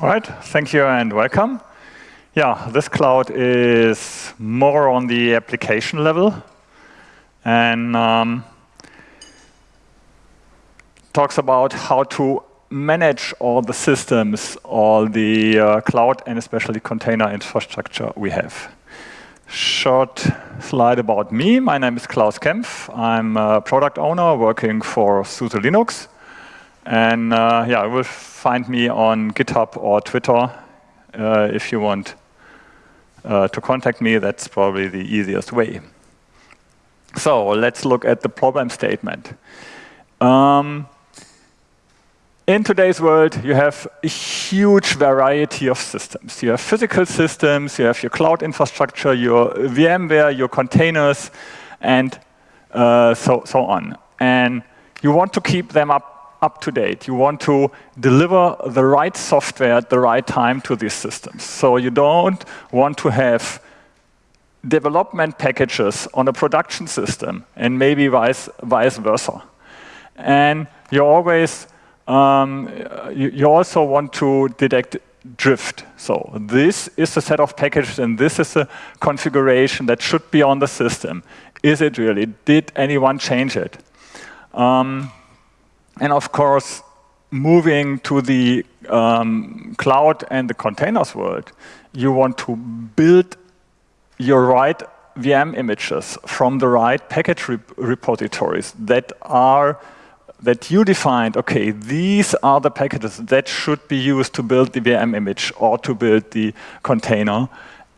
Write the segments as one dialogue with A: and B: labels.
A: All right, thank you and welcome. Yeah, this cloud is more on the application level and um, talks about how to manage all the systems, all the uh, cloud and especially container infrastructure we have. Short slide about me. My name is Klaus Kempf. I'm a product owner working for SUSE Linux. And uh, yeah, you will find me on GitHub or Twitter uh, if you want uh, to contact me. That's probably the easiest way. So let's look at the problem statement. Um, in today's world, you have a huge variety of systems. You have physical systems, you have your cloud infrastructure, your VMware, your containers, and uh, so, so on. And you want to keep them up, up to date. You want to deliver the right software at the right time to these systems. So you don't want to have development packages on a production system and maybe vice, vice versa. And you always um, you, also want to detect drift. So this is a set of packages and this is a configuration that should be on the system. Is it really? Did anyone change it? Um, and of course, moving to the um, cloud and the containers world, you want to build your right VM images from the right package rep repositories that are that you defined, okay, these are the packages that should be used to build the VM image or to build the container.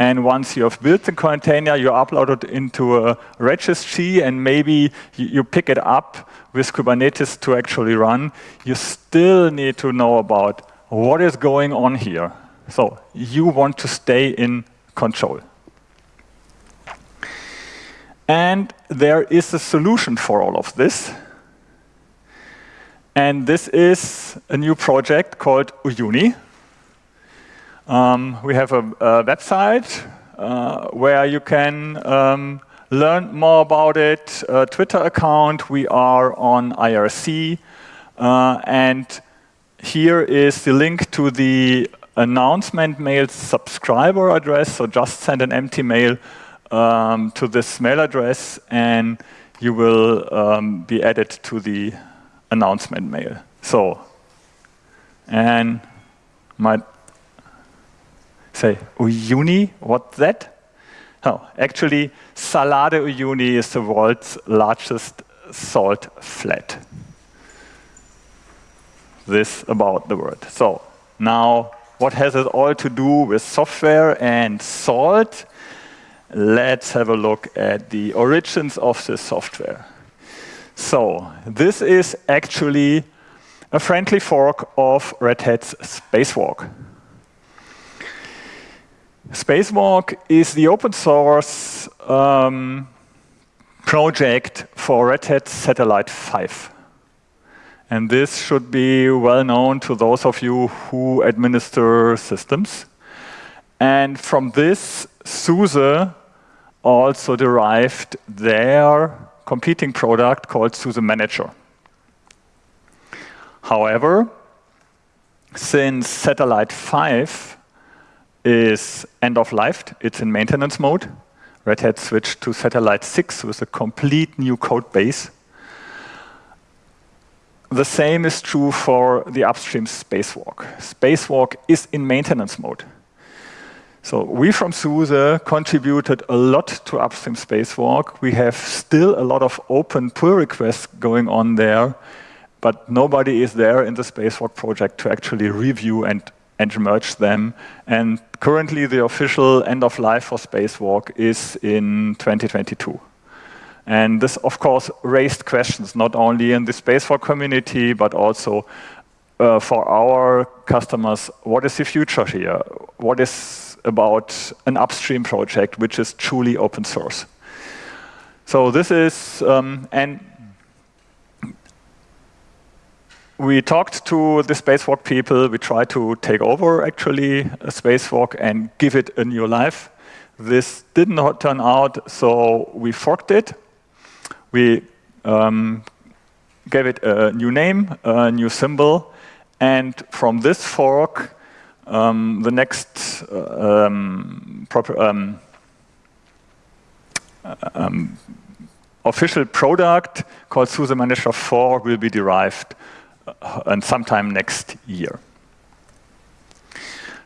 A: And once you have built the container, you upload it into a registry and maybe you pick it up with Kubernetes to actually run. You still need to know about what is going on here. So you want to stay in control. And there is a solution for all of this. And this is a new project called Uyuni. Um, we have a, a website uh, where you can um, learn more about it, a Twitter account. We are on IRC. Uh, and here is the link to the announcement mail subscriber address. So just send an empty mail um, to this mail address and you will um, be added to the announcement mail. So, and might say, Uyuni, what's that? Oh, actually, Salar de Uyuni is the world's largest salt flat. This about the word. So, now, what has it all to do with software and salt? Let's have a look at the origins of this software. So this is actually a friendly fork of Red Hat's Spacewalk. Spacewalk is the open source um, project for Red Hat Satellite 5. And this should be well known to those of you who administer systems. And from this, SUSE also derived their competing product called SUSE Manager. However, since Satellite 5 is end of life, it's in maintenance mode, Red Hat switched to Satellite 6 with a complete new code base. The same is true for the upstream spacewalk. Spacewalk is in maintenance mode. So we from SUSE contributed a lot to upstream spacewalk. We have still a lot of open pull requests going on there, but nobody is there in the spacewalk project to actually review and, and merge them. And currently the official end of life for spacewalk is in 2022. And this, of course, raised questions, not only in the spacewalk community, but also uh, for our customers, what is the future here? What is about an upstream project which is truly open source. So this is, um, and we talked to the spacewalk people. We tried to take over actually a spacewalk and give it a new life. This did not turn out, so we forked it. We um, gave it a new name, a new symbol, and from this fork, um, the next uh, um, um, um, official product called SUSE Manager 4 will be derived uh, and sometime next year.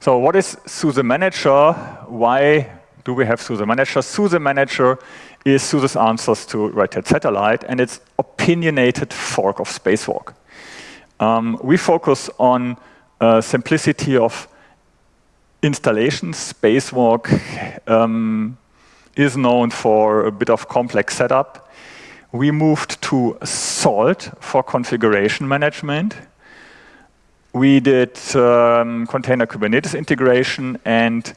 A: So what is SUSE Manager? Why do we have SUSE Manager? SUSE Manager is SUSE's answers to Red Hat Satellite and its opinionated fork of Spacewalk. Um, we focus on uh, simplicity of installation. Spacewalk um, is known for a bit of complex setup. We moved to Salt for configuration management. We did um, container Kubernetes integration and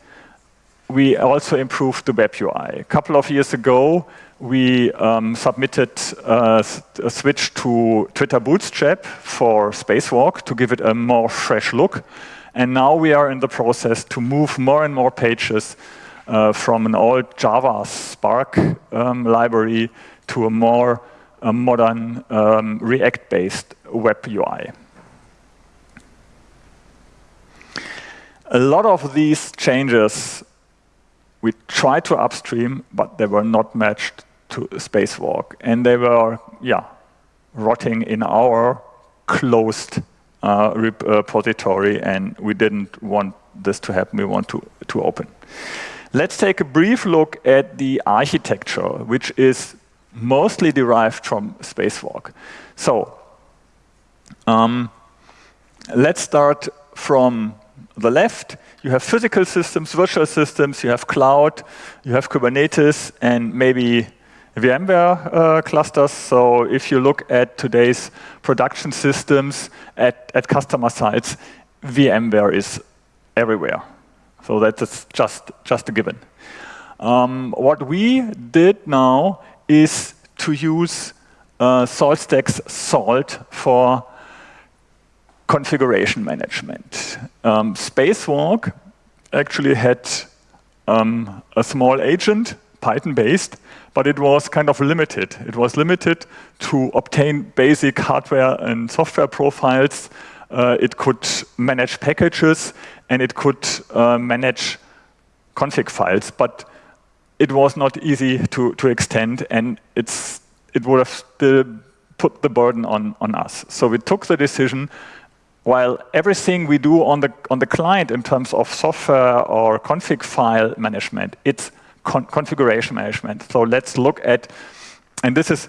A: we also improved the web UI. A couple of years ago, we um, submitted uh, a switch to Twitter Bootstrap for Spacewalk to give it a more fresh look. And now we are in the process to move more and more pages uh, from an old Java Spark um, library to a more uh, modern um, React-based web UI. A lot of these changes we tried to upstream, but they were not matched to spacewalk. And they were, yeah, rotting in our closed uh, repository, and we didn't want this to happen. We want to, to open. Let's take a brief look at the architecture, which is mostly derived from spacewalk. So, um, let's start from the left you have physical systems, virtual systems, you have cloud, you have Kubernetes, and maybe VMware uh, clusters. So if you look at today's production systems at, at customer sites, VMware is everywhere. So that's just, just a given. Um, what we did now is to use uh, SaltStack's Salt for configuration management. Um, Spacewalk actually had um, a small agent, Python-based, but it was kind of limited. It was limited to obtain basic hardware and software profiles. Uh, it could manage packages, and it could uh, manage config files, but it was not easy to, to extend, and it's, it would have still put the burden on, on us. So we took the decision while everything we do on the, on the client in terms of software or config file management, it's con configuration management. So let's look at, and this is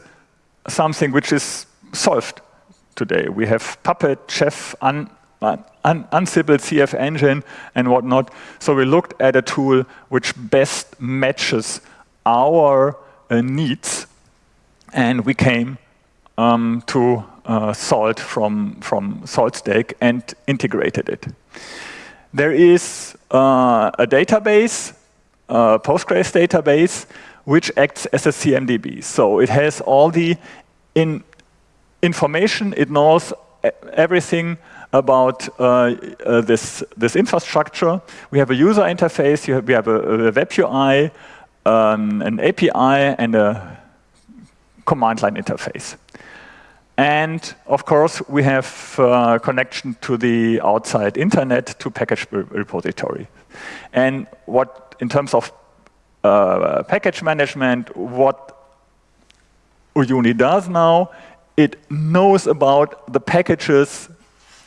A: something which is solved today. We have Puppet, Chef, Un, Un, Ansible, CF Engine, and whatnot. So we looked at a tool which best matches our uh, needs, and we came um, to uh, salt from, from SaltStack and integrated it. There is uh, a database, a Postgres database, which acts as a CMDB. So it has all the in information, it knows everything about uh, uh, this, this infrastructure. We have a user interface, have, we have a, a web UI, um, an API, and a command line interface. And of course, we have uh, connection to the outside internet to package repository. And what, in terms of uh, package management, what Uyuni does now, it knows about the packages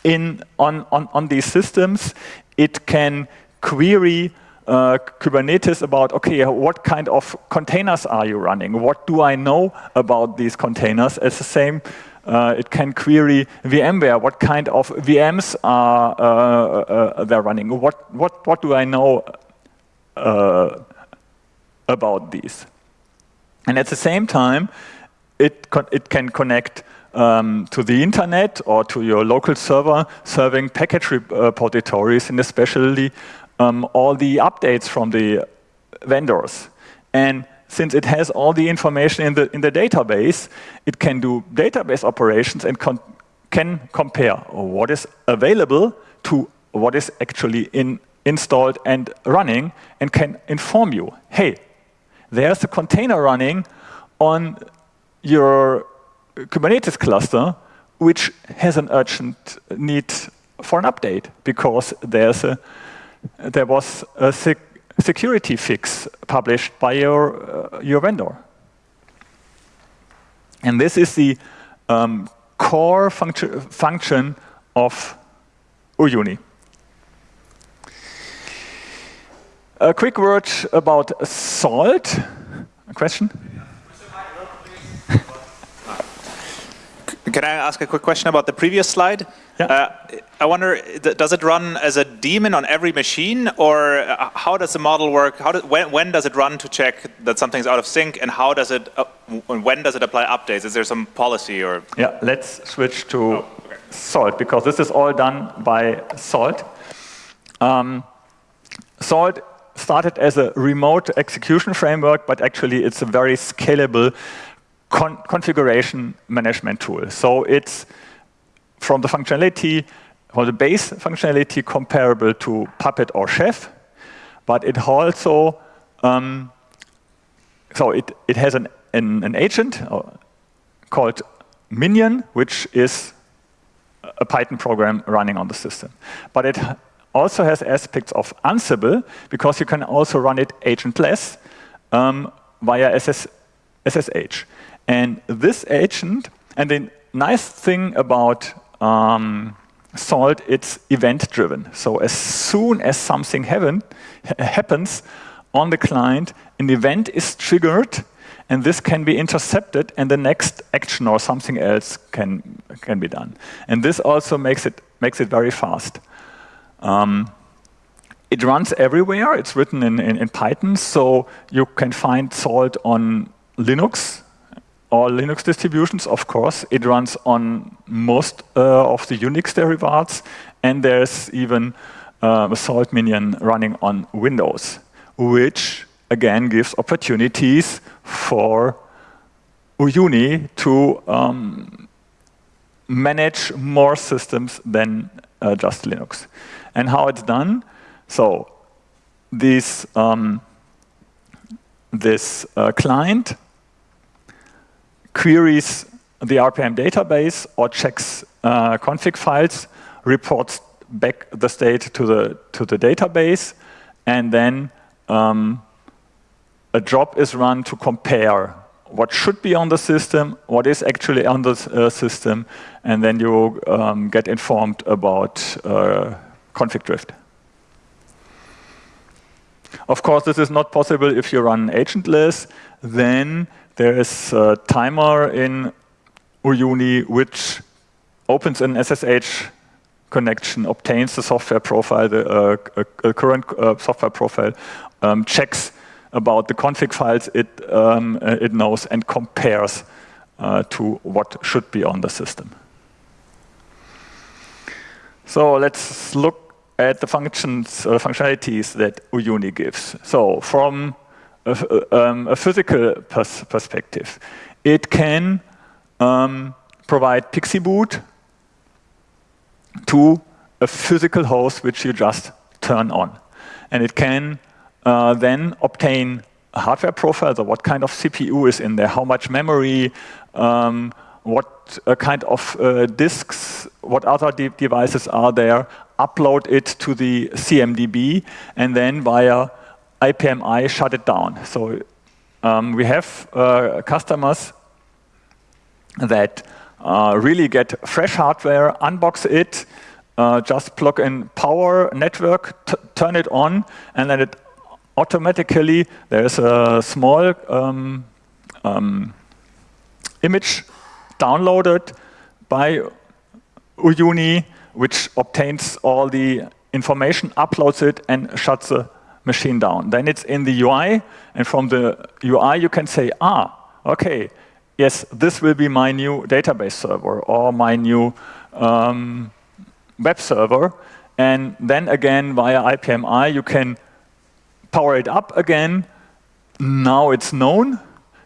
A: in on, on, on these systems. It can query uh, Kubernetes about, okay, what kind of containers are you running? What do I know about these containers? It's the same uh, it can query VMware, what kind of VMs are uh, uh, they're running. What, what, what do I know uh, about these? And at the same time, it, it can connect um, to the internet or to your local server serving package repositories and especially um, all the updates from the vendors. And since it has all the information in the, in the database, it can do database operations and can compare what is available to what is actually in, installed and running and can inform you, hey, there's a container running on your Kubernetes cluster which has an urgent need for an update because there's a, there was a sec security fix published by your, uh, your vendor. And this is the um, core function, function of Uyuni. A quick word about salt. A question?
B: Can I ask a quick question about the previous slide?
A: Yeah.
B: Uh, I wonder, does it run as a daemon on every machine, or uh, how does the model work? How do, when, when, does it run to check that something's out of sync, and how does it, uh, when does it apply updates? Is there some policy or?
A: Yeah, let's switch to oh, okay. Salt because this is all done by Salt. Um, Salt started as a remote execution framework, but actually it's a very scalable con configuration management tool. So it's from the functionality, from the base functionality comparable to Puppet or Chef, but it also, um, so it, it has an, an, an agent uh, called Minion, which is a Python program running on the system. But it also has aspects of Ansible, because you can also run it agentless um, via SS, SSH. And this agent, and the nice thing about um, Salt, it's event-driven. So as soon as something happen, happens on the client, an event is triggered, and this can be intercepted, and the next action or something else can, can be done. And this also makes it, makes it very fast. Um, it runs everywhere. It's written in, in, in, Python, so you can find Salt on Linux, all Linux distributions, of course. It runs on most uh, of the Unix derivatives, and there's even uh, a Salt minion running on Windows, which again gives opportunities for Uyuni to um, manage more systems than uh, just Linux. And how it's done? So this, um, this uh, client queries the RPM database or checks uh, config files, reports back the state to the, to the database, and then um, a job is run to compare what should be on the system, what is actually on the uh, system, and then you um, get informed about uh, config drift. Of course, this is not possible if you run agentless. Then there is a timer in Uyuni which opens an SSH connection, obtains the software profile, the uh, current uh, software profile, um, checks about the config files it, um, uh, it knows and compares uh, to what should be on the system. So let's look at the functions or functionalities that Uyuni gives. So from a, um, a physical pers perspective, it can um, provide PXE boot to a physical host which you just turn on. And it can uh, then obtain a hardware profile, so what kind of CPU is in there, how much memory, um, what uh, kind of uh, disks, what other de devices are there, upload it to the CMDB, and then via IPMI shut it down. So um, we have uh, customers that really get fresh hardware, unbox it, uh, just plug in power network, turn it on, and then it automatically, there's a small um, um, image downloaded by Uyuni, which obtains all the information, uploads it, and shuts the machine down. Then it's in the UI, and from the UI you can say, ah, okay, yes, this will be my new database server or my new um, web server. And then again, via IPMI, you can power it up again. Now it's known.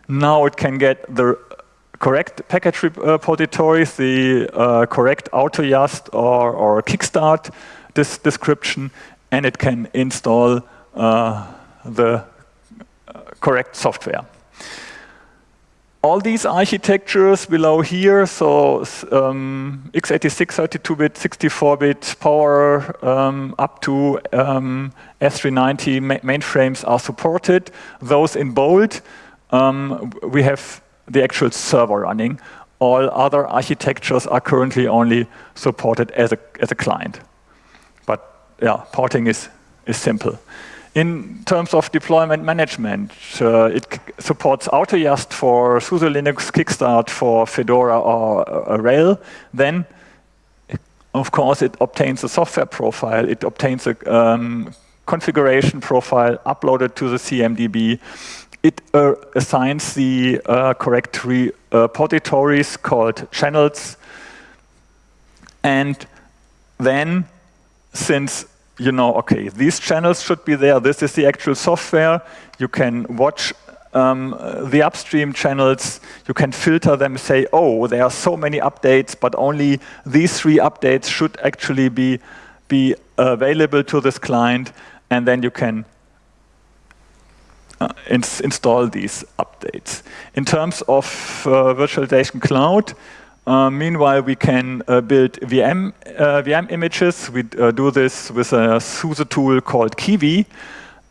A: Now it can get the correct package repositories, the uh, correct AutoYaST or, or Kickstart this description, and it can install uh, the uh, correct software. all these architectures below here, so um, x86, 32-bit, 64-bit power um, up to um, S390 ma mainframes are supported. Those in bold, um, we have the actual server running. All other architectures are currently only supported as a, as a client. But yeah, porting is, is simple. In terms of deployment management, uh, it supports Autoyast for SUSE Linux, Kickstart for Fedora or uh, RHEL. Then, of course, it obtains a software profile. It obtains a um, configuration profile uploaded to the CMDB. It uh, assigns the uh, correct repositories called channels. And then, since you know, okay, these channels should be there. This is the actual software. You can watch um, the upstream channels. You can filter them, say, oh, there are so many updates, but only these three updates should actually be, be available to this client. And then you can uh, ins install these updates. In terms of uh, virtualization cloud, uh, meanwhile, we can uh, build VM, uh, VM images. We uh, do this with a SUSE tool called Kiwi.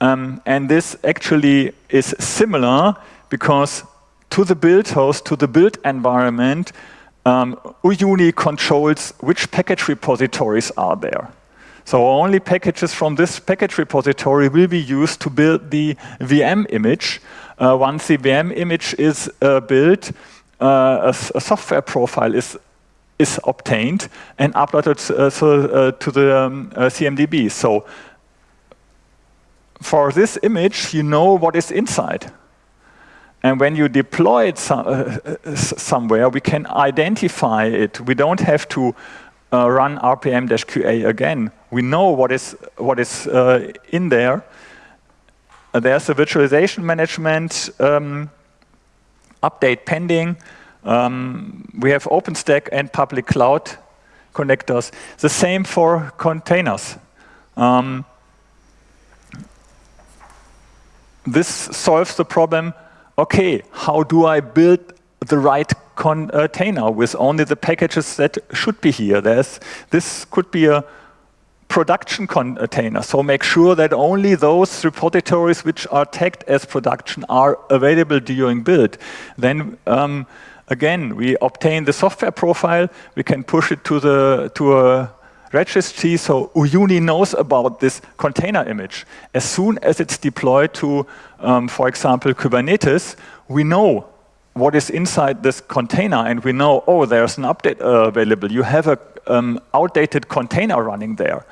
A: Um, and this actually is similar because to the build host, to the build environment, um, Uyuni controls which package repositories are there. So only packages from this package repository will be used to build the VM image. Uh, once the VM image is uh, built, uh, a, a, software profile is is obtained and uploaded uh, so, uh, to the um, CMDB. So for this image, you know what is inside. And when you deploy it uh, somewhere, we can identify it. We don't have to uh, run rpm-qa again. We know what is, what is uh, in there. there's a virtualization management um, update pending. Um, we have OpenStack and public cloud connectors. The same for containers. Um, this solves the problem, okay, how do I build the right container with only the packages that should be here? There's, this could be a production container. So make sure that only those repositories which are tagged as production are available during build. Then um, again, we obtain the software profile, we can push it to the to a registry, so Uyuni knows about this container image. As soon as it's deployed to, um, for example, Kubernetes, we know what is inside this container and we know, oh, there's an update uh, available. You have a um, outdated container running there.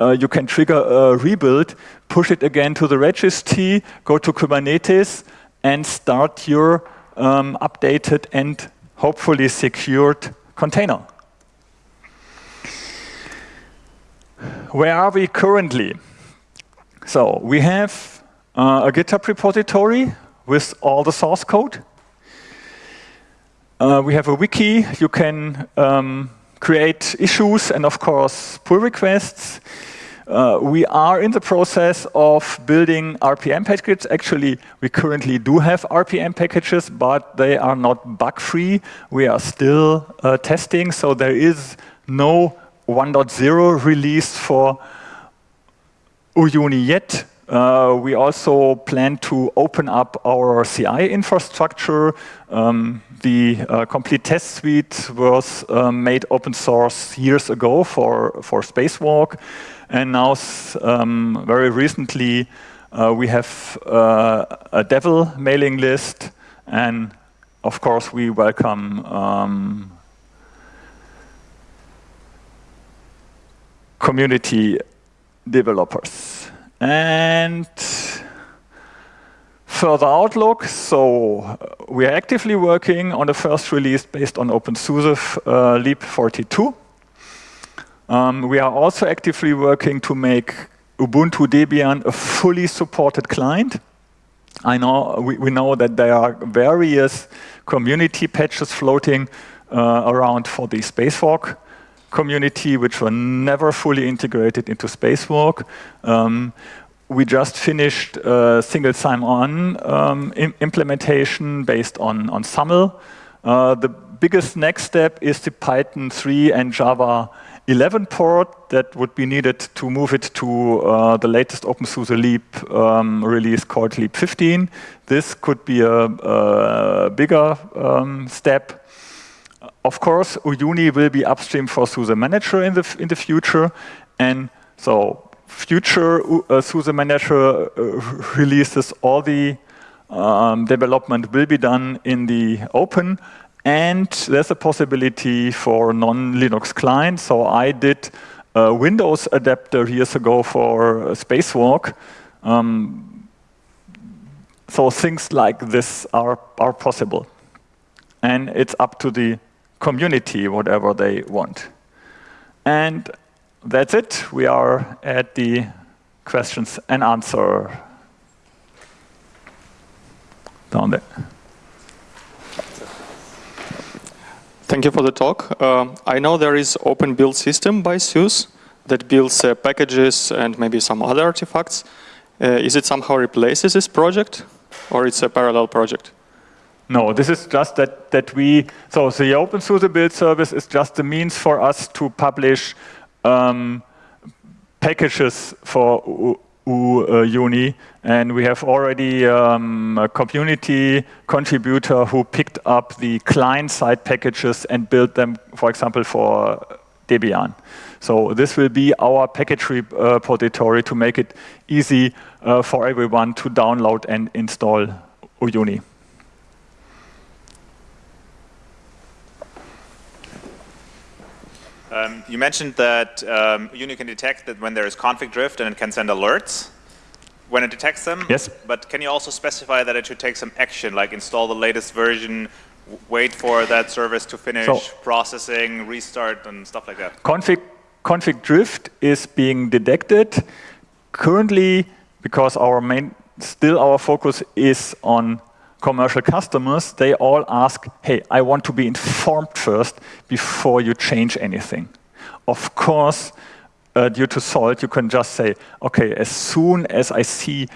A: Uh, you can trigger a rebuild, push it again to the registry, go to Kubernetes, and start your um, updated and hopefully secured container. Where are we currently? So we have uh, a GitHub repository with all the source code. Uh, we have a wiki. You can um, create issues and, of course, pull requests. Uh, we are in the process of building RPM packages. Actually, we currently do have RPM packages, but they are not bug-free. We are still uh, testing, so there is no 1.0 release for Uyuni yet. Uh, we also plan to open up our CI infrastructure. Um, the uh, complete test suite was um, made open source years ago for, for Spacewalk. And now, um, very recently, uh, we have uh, a devel mailing list. And of course, we welcome um, community developers. And further outlook, so uh, we are actively working on the first release based on OpenSUSE uh, Leap 42. Um, we are also actively working to make Ubuntu Debian a fully supported client. I know we, we know that there are various community patches floating uh, around for the spacewalk community, which were never fully integrated into spacewalk. Um, we just finished a single sign-on um, implementation based on, on SAML. Uh, the biggest next step is the Python 3 and Java 11 port that would be needed to move it to uh, the latest OpenSUSE Leap um, release called Leap 15. This could be a, a bigger um, step. Of course, Uyuni will be upstream for SUSE Manager in the, in the future. And so future uh, SUSE Manager uh, releases, all the um, development will be done in the open and there's a possibility for non-Linux clients. So I did a Windows adapter years ago for Spacewalk. Um, so things like this are, are possible. And it's up to the community, whatever they want. And that's it. We are at the questions and answer down there.
C: Thank you for the talk. Uh, I know there is open build system by SUSE that builds uh, packages and maybe some other artifacts. Uh, is it somehow replaces this project or it's a parallel project?
A: No, this is just that, that we, so the OpenSUSE build service is just the means for us to publish um, packages for Uyuni, and we have already um, a community contributor who picked up the client-side packages and built them, for example, for Debian. So this will be our package repository to make it easy uh, for everyone to download and install Uyuni.
B: Um, you mentioned that um, Uyuni can detect that when there is config drift and it can send alerts when it detects them.
A: Yes.
B: But can you also specify that it should take some action, like install the latest version, wait for that service to finish so processing, restart, and stuff like that?
A: Config, config drift is being detected. Currently, because our main, still our focus is on commercial customers, they all ask, hey, I want to be informed first before you change anything. Of course, uh, due to salt, you can just say, okay, as soon as I see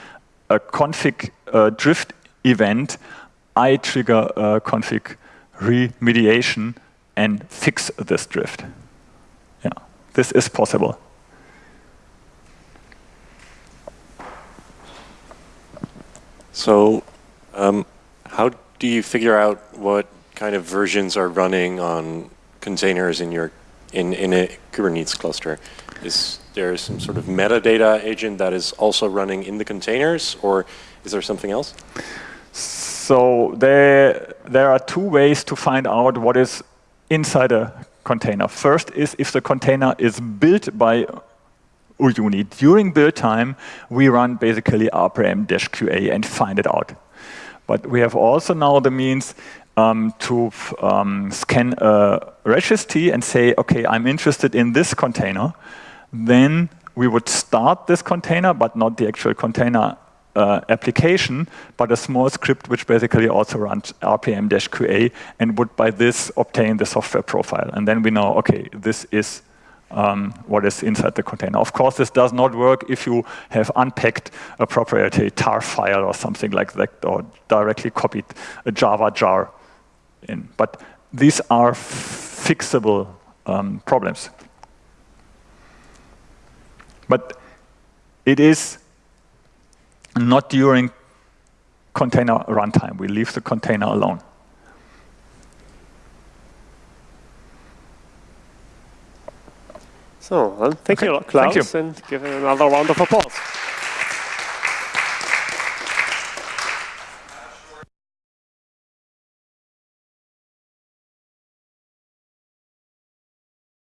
A: a config uh, drift event, I trigger a config remediation and fix this drift. Yeah, this is possible.
D: So um, how do you figure out what kind of versions are running on containers in your in, in a Kubernetes cluster? Is there some sort of metadata agent that is also running in the containers, or is there something else?
A: So there, there are two ways to find out what is inside a container. First is if the container is built by Uyuni. During build time, we run basically rpm-qa and find it out. But we have also now the means um, to um, scan a registry and say, okay, I'm interested in this container. Then we would start this container, but not the actual container uh, application, but a small script which basically also runs rpm-qa and would by this obtain the software profile. And then we know, okay, this is um, what is inside the container. Of course, this does not work if you have unpacked a proprietary tar file or something like that, or directly copied a Java jar in. But these are fixable um, problems. But it is not during container runtime. We leave the container alone.
E: So, well, thank okay. you, Klaus, thank you. and give another round of applause.